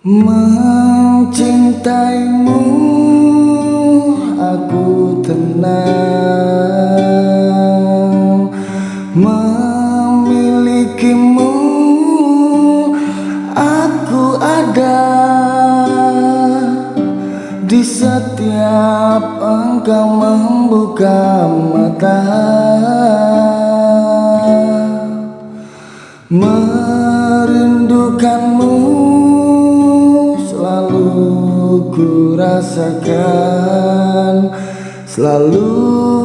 Mencintaimu aku tenang. Memilikimu aku ada. Di setiap engkau membuka mata. Merindukanmu ku rasakan Selalu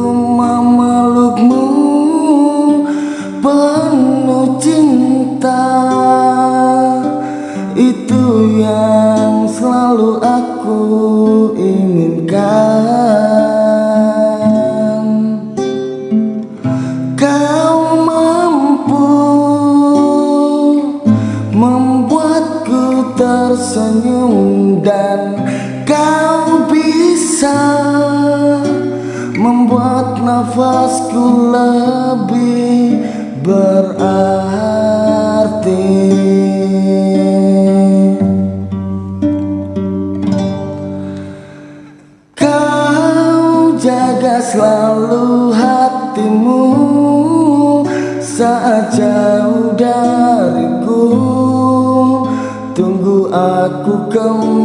lebih berarti. Kau jaga selalu hatimu saat jauh dariku. Tunggu aku kembali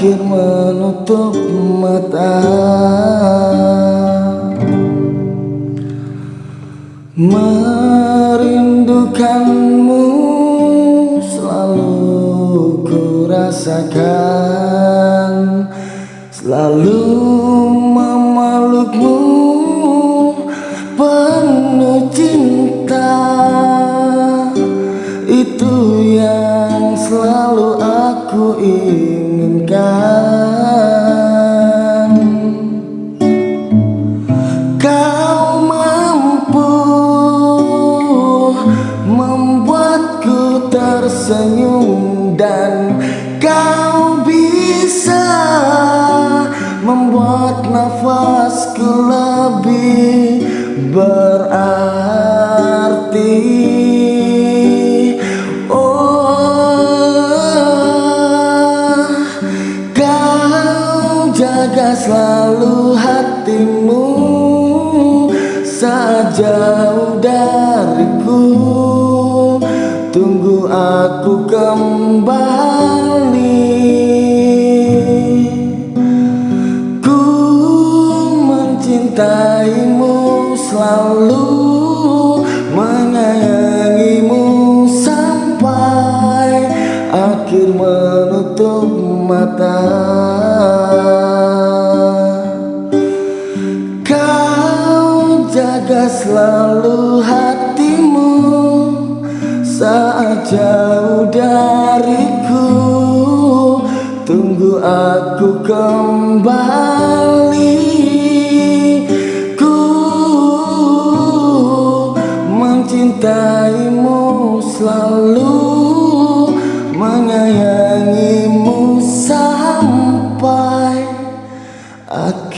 akhir menutup mata. Merindukanmu selalu ku rasakan tersenyum Dan kau bisa membuat nafasku lebih berarti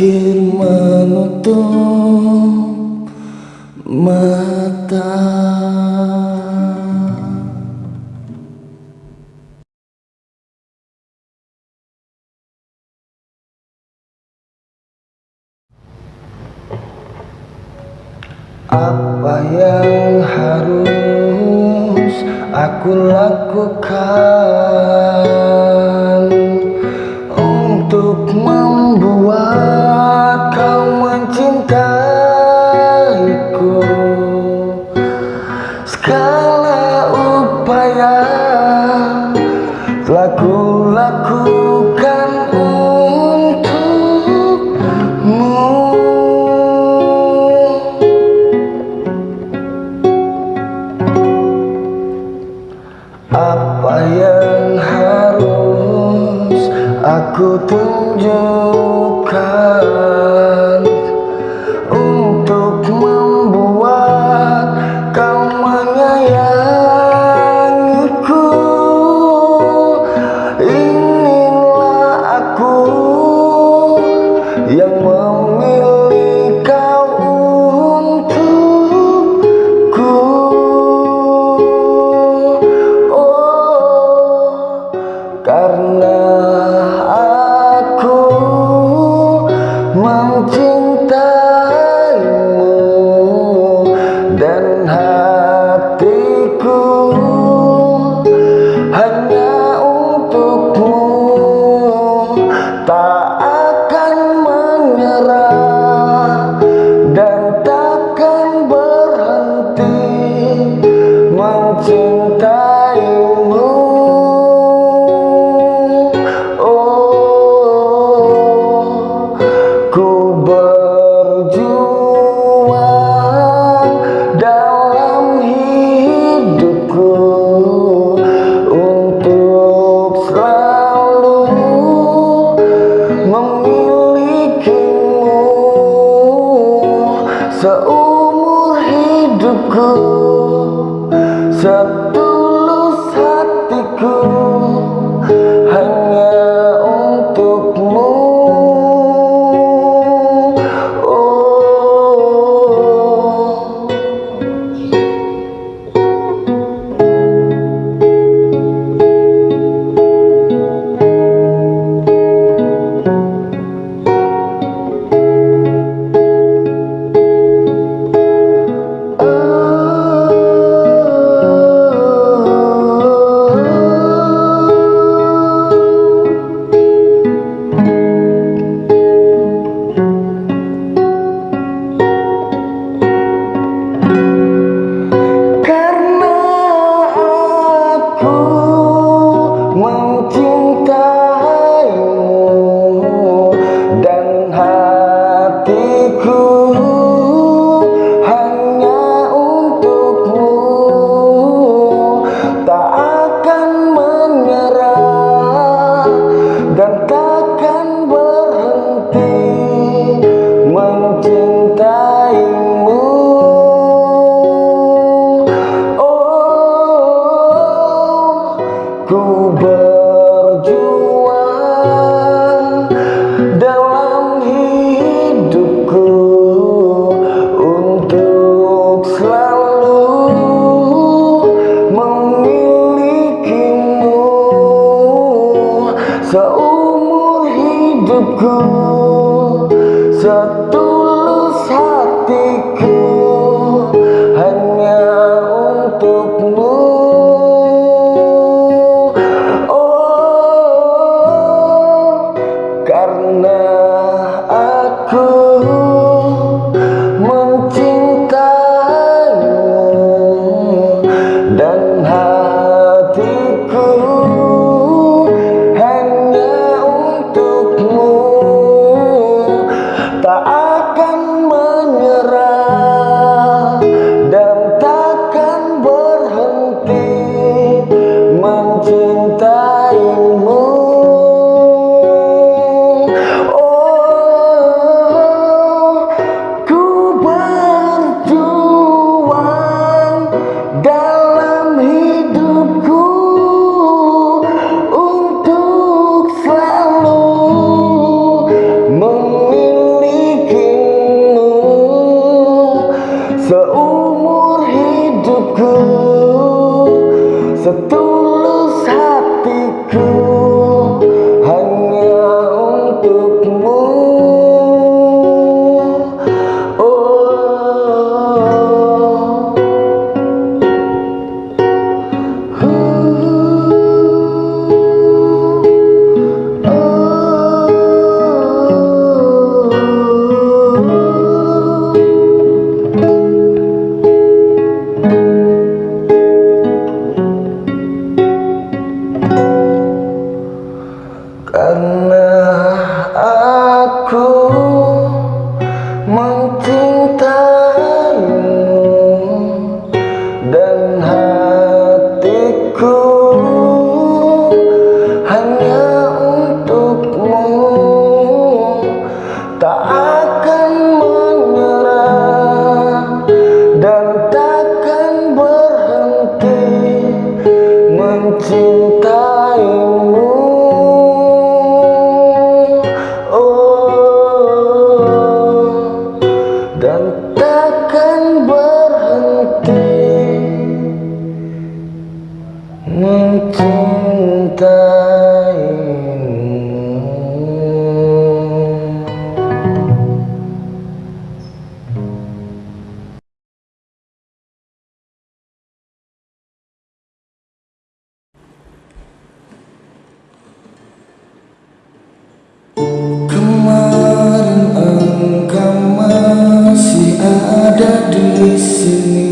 akhir menutup mata. Apa yang harus aku lakukan Untuk membuat aku tunjukkan Satu ada di sini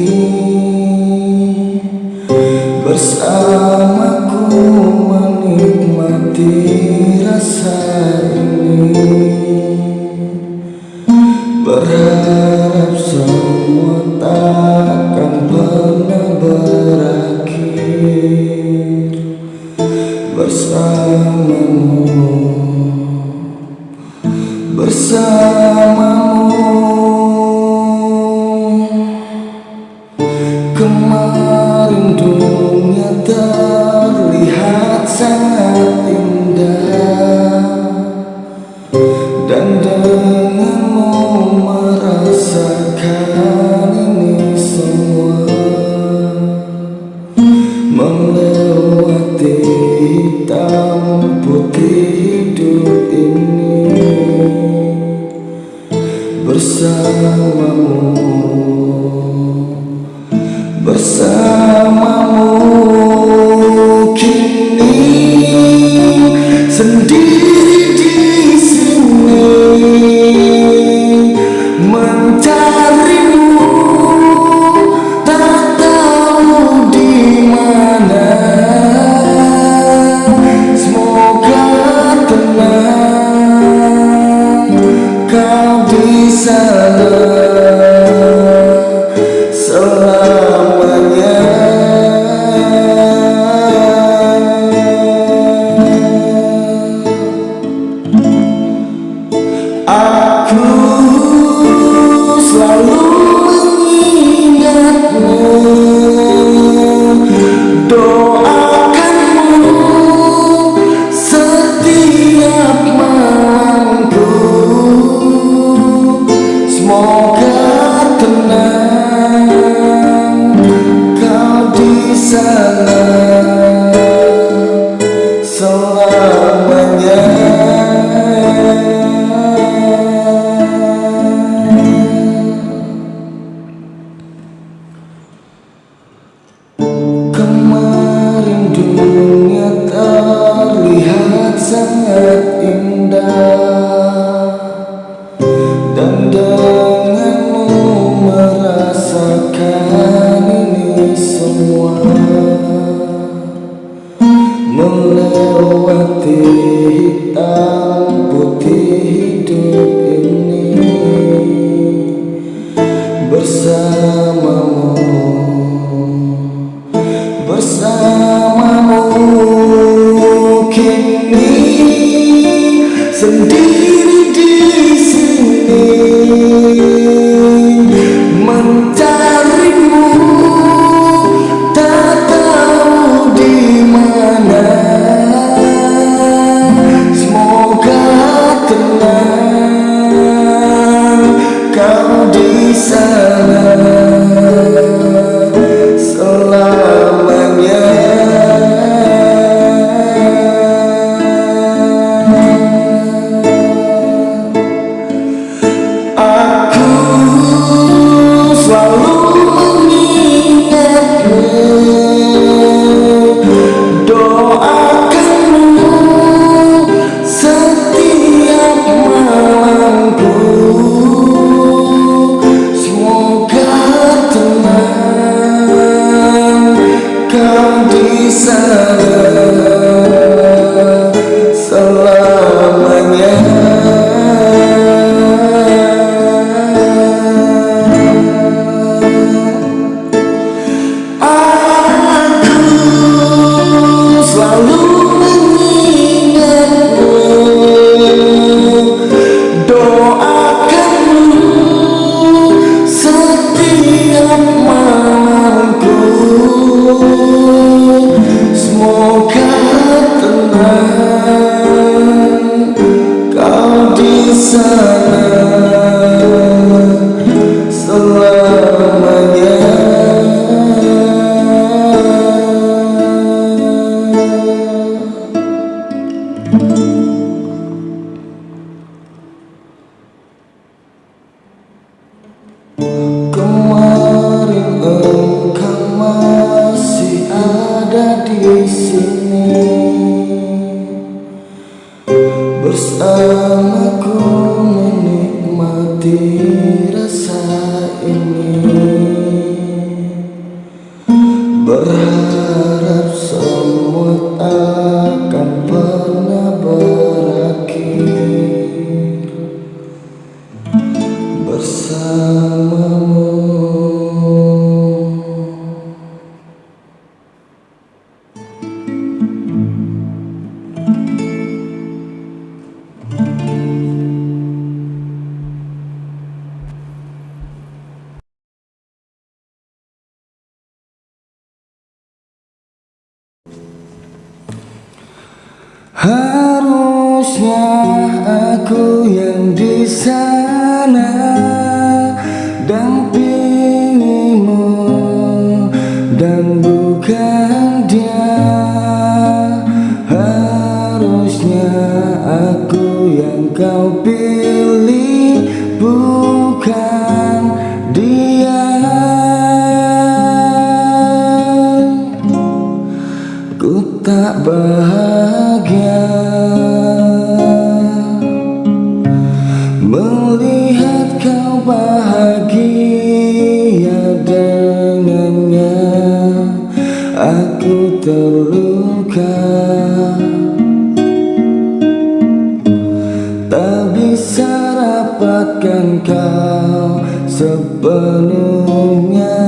sepenuhnya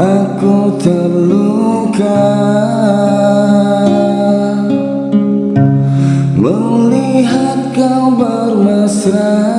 Aku terluka. Melihat kau bermesraan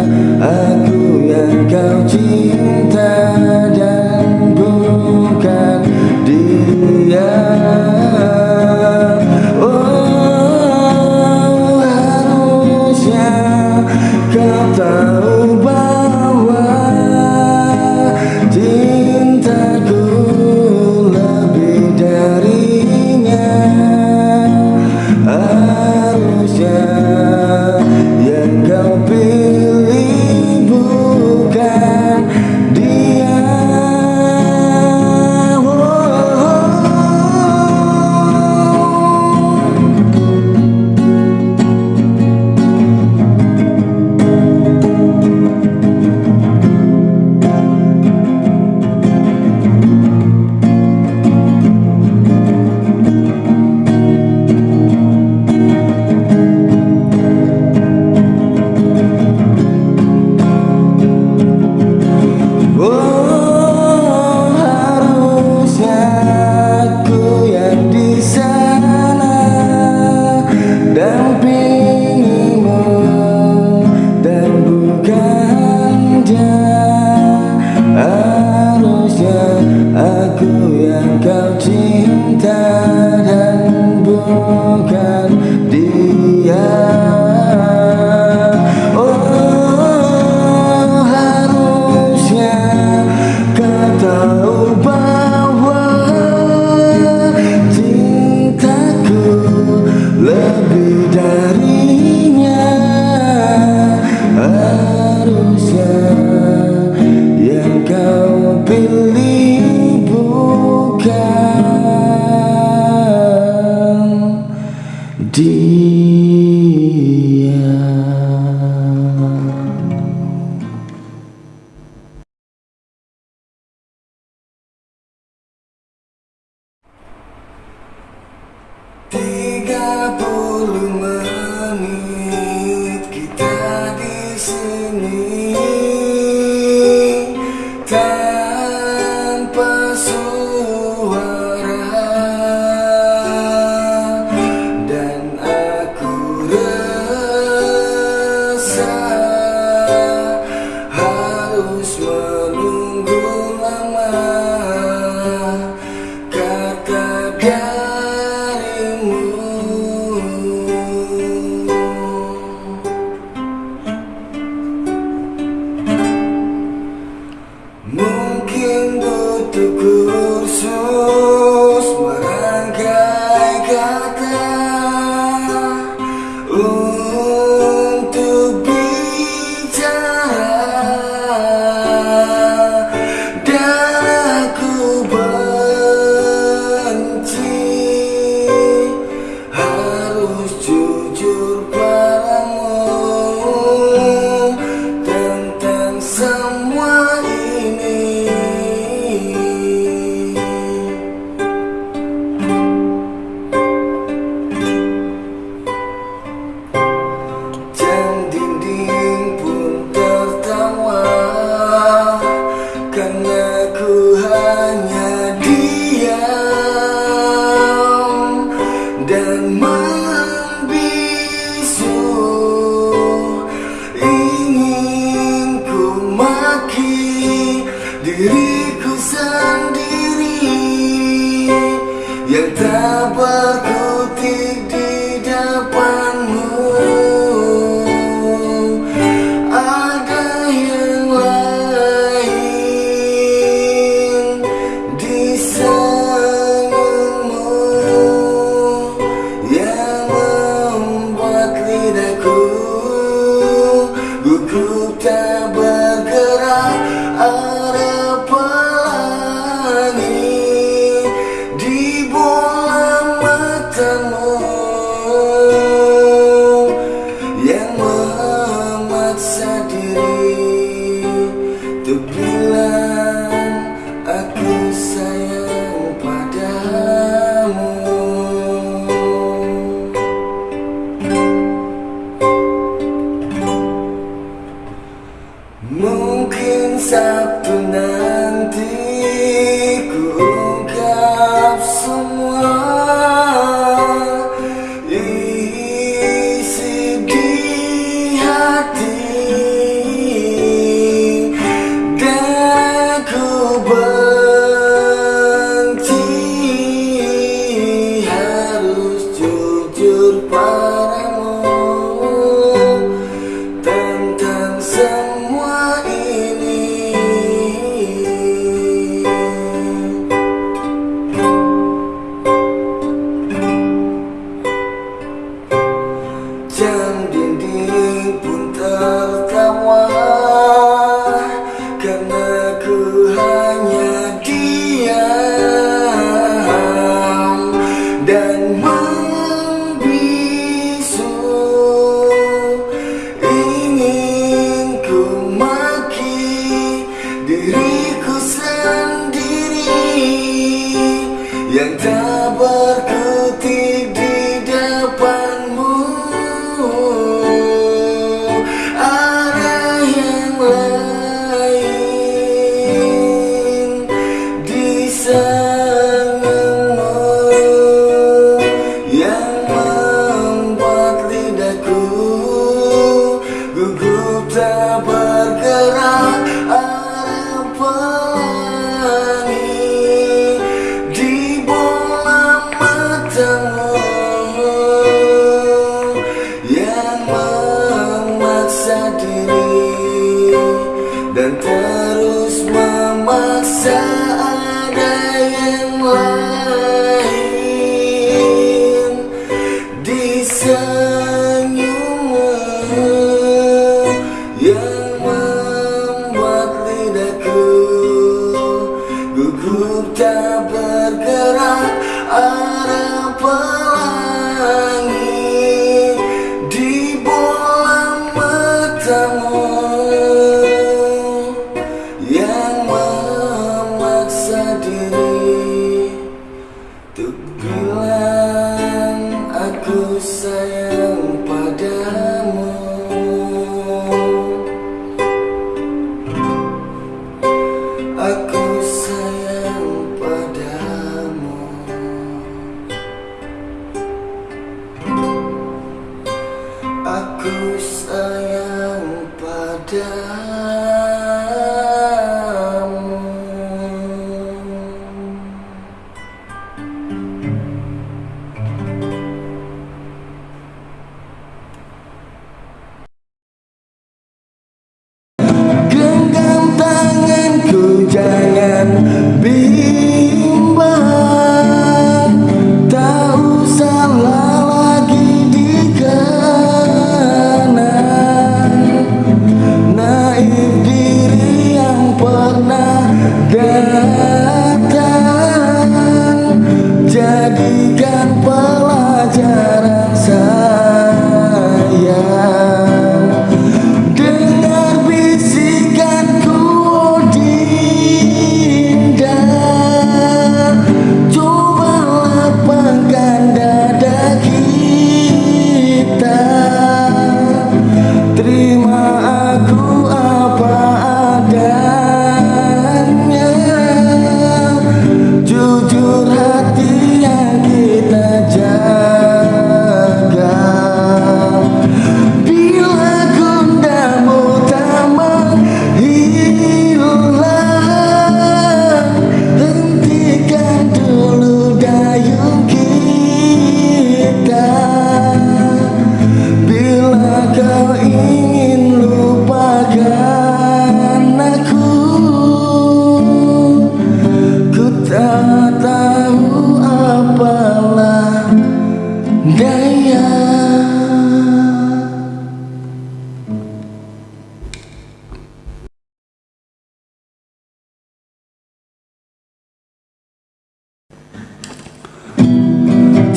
أنا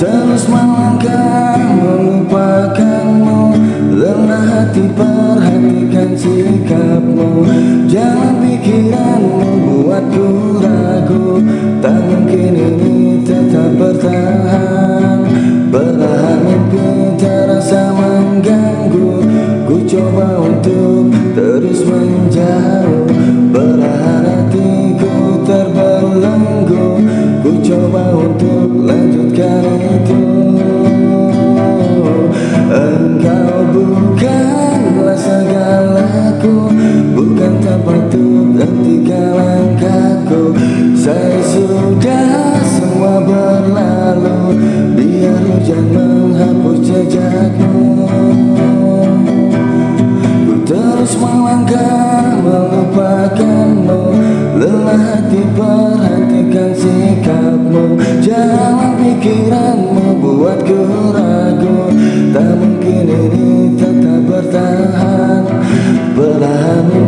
Terus melangkah melupakanmu. Lemah hati perhatikan sikapmu. Jangan pikiranmu buatku ragu. Tak mungkin ini tetap bertahan. Belahan mimpi terasa mengganggu. Ku coba untuk terus menjauh. Belahan hatiku terbelenggu. Ku coba untuk Engkau bukanlah segalaku Bukan tempat untuk langkahku. Saya sudah semua berlalu Biar hujan menghapus jejakmu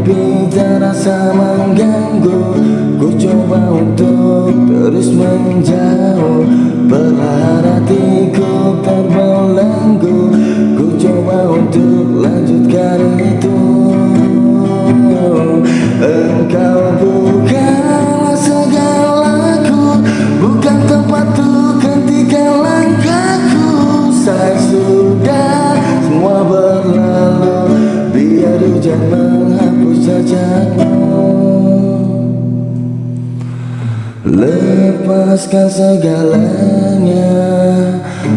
Mimpi terasa mengganggu. Ku coba untuk terus menjauh. Belahan hatiku terbelenggu Lepaskan segalanya.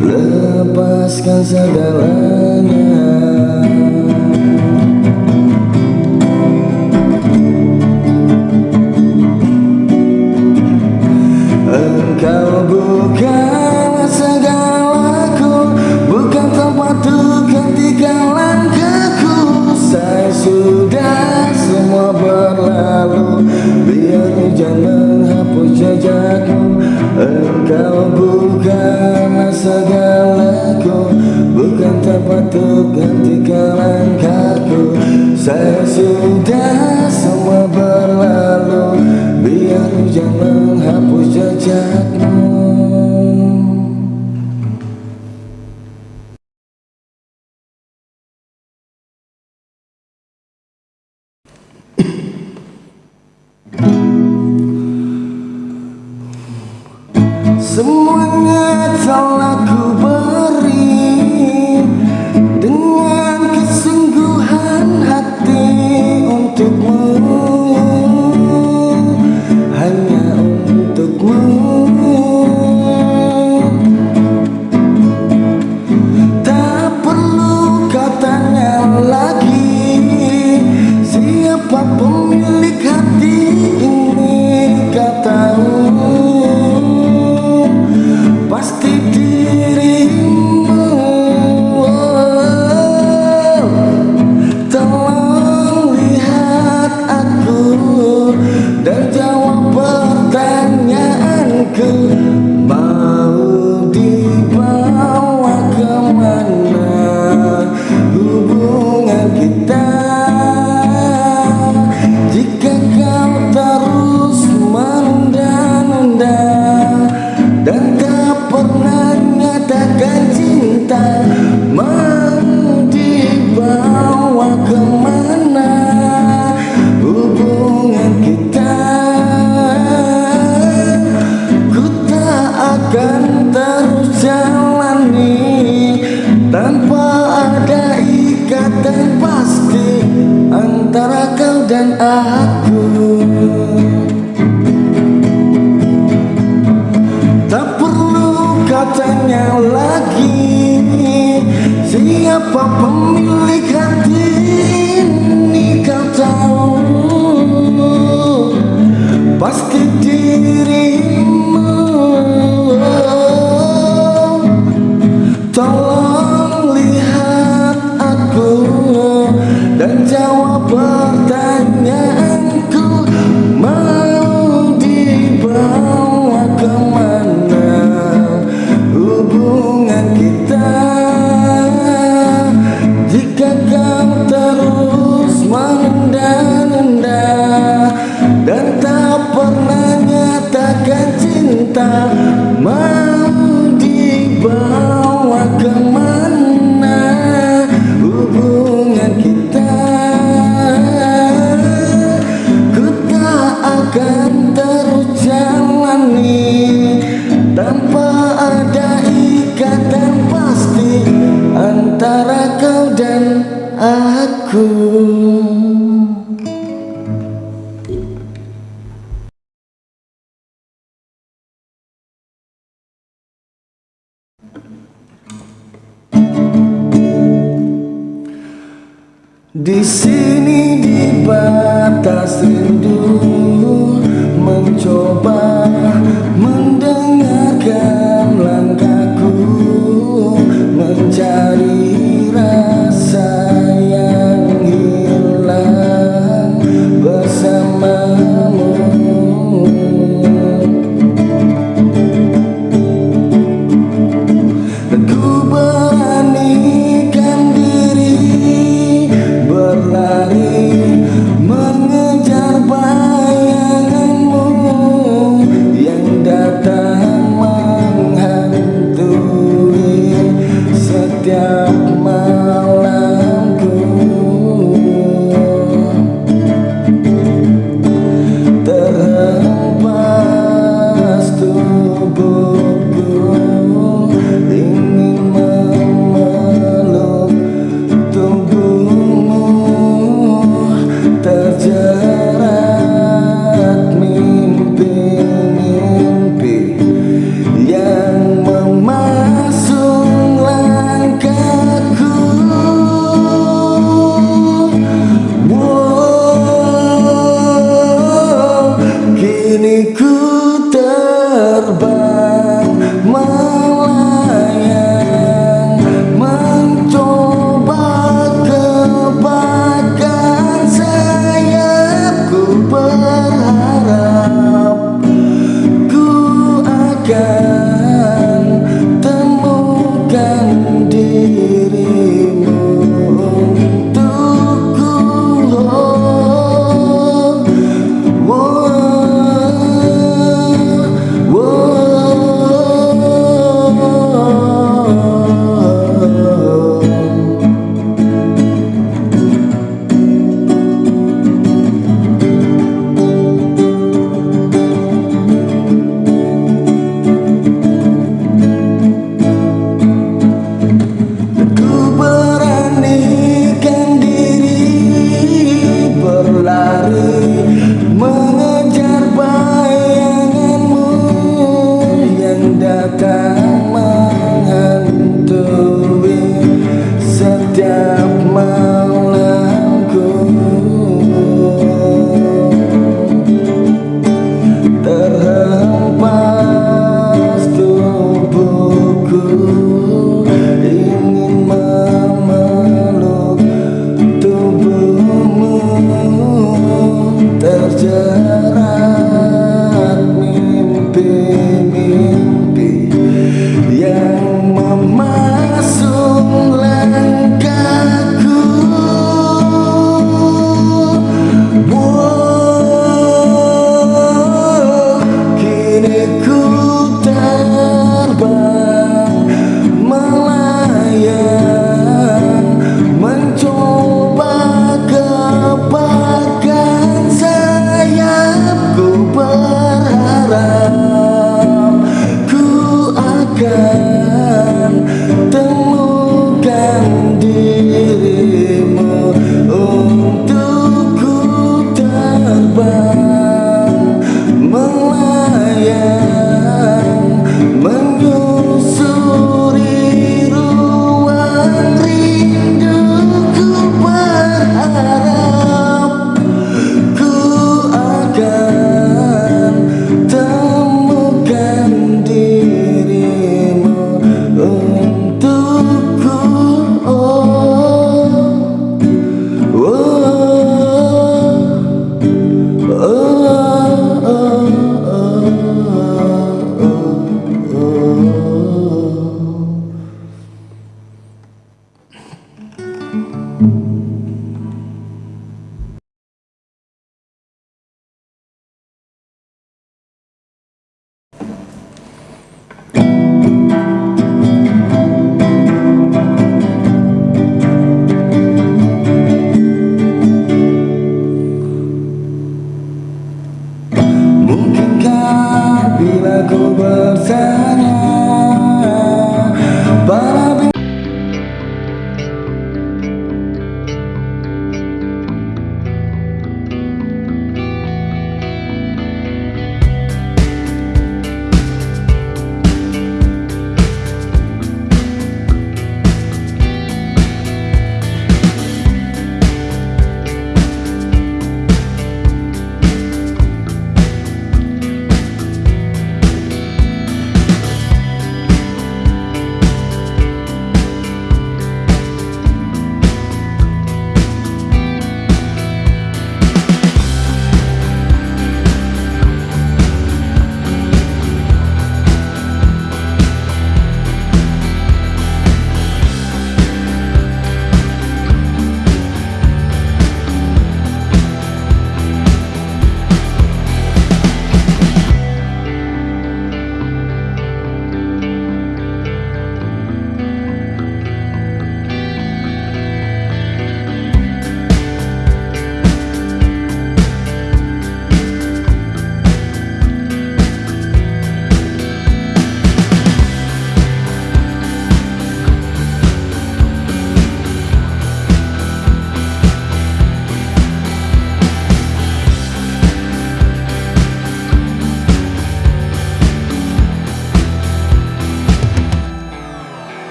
Lepaskan segalanya segalaku Bukan tempat untuk hentikan langkahku. Saya sudah semua berlalu Biar hujan menghapus jejakmu. Semuanya telah